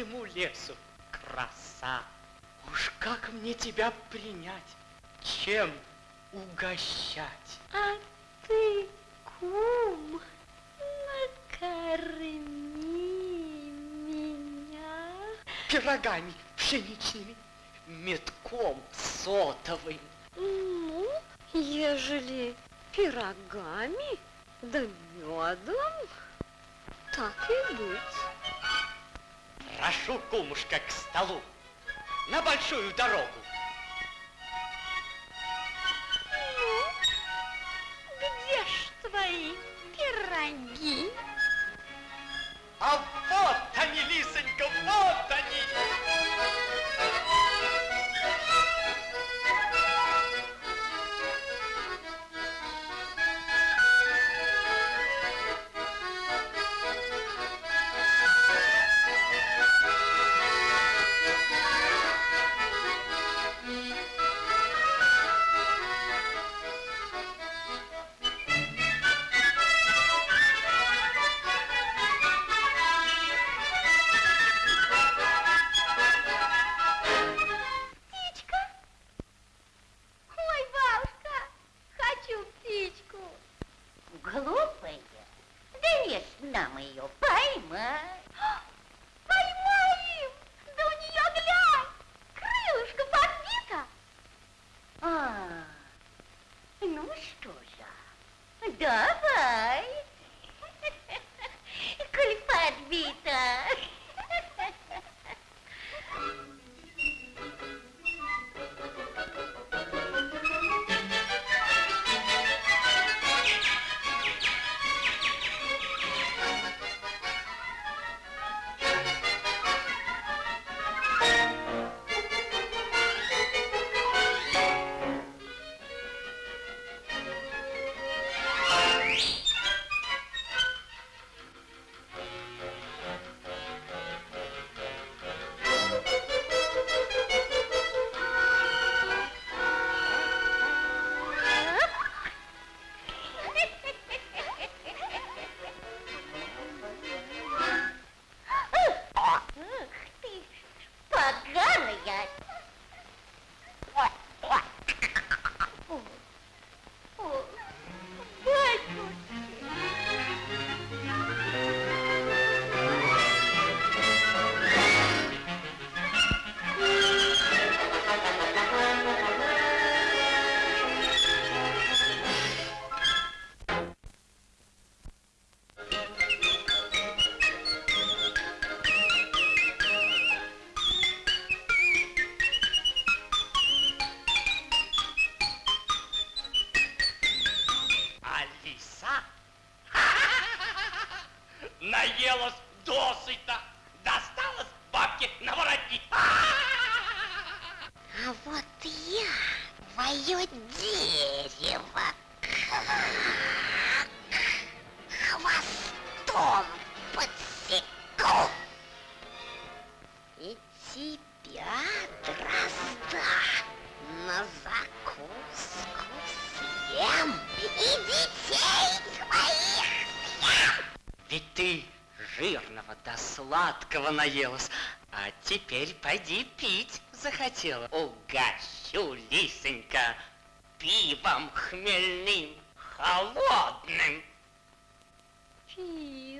всему лесу краса. Уж как мне тебя принять, чем угощать? А ты, кум, накорми меня. Пирогами пшеничными, метком сотовым. Ну, ежели пирогами да медом, так и быть. Прошу, кумушка, к столу, на большую дорогу. Ну, где ж твои пироги? И тебя, дрозда, на закуску съем, и детей твоих съем. Ведь ты жирного да сладкого наелась, а теперь пойди пить захотела. Угощу, лисонька, пивом хмельным, холодным. Пивом?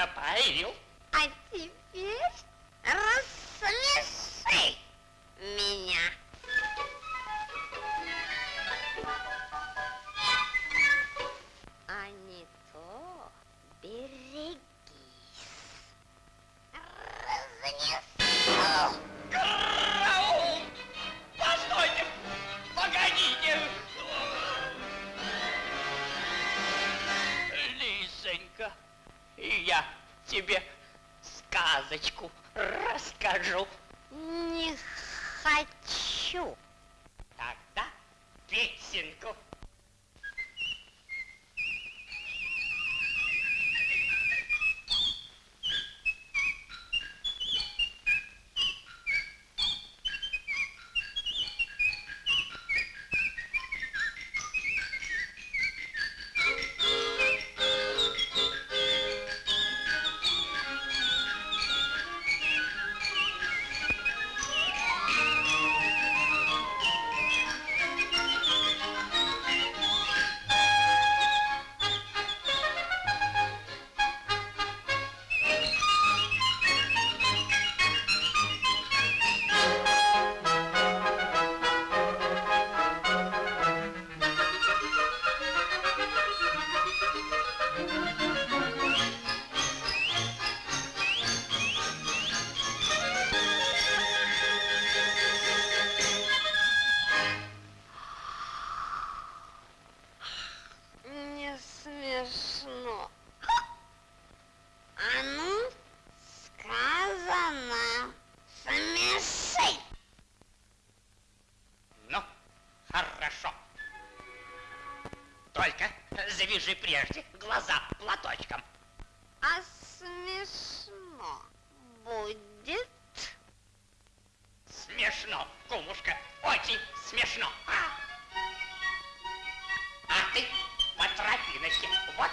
напоил. А теперь рассмеши меня. же прежде, глаза платочком. А смешно будет? Смешно, кумушка, очень смешно. А, а ты по тропиночке, вот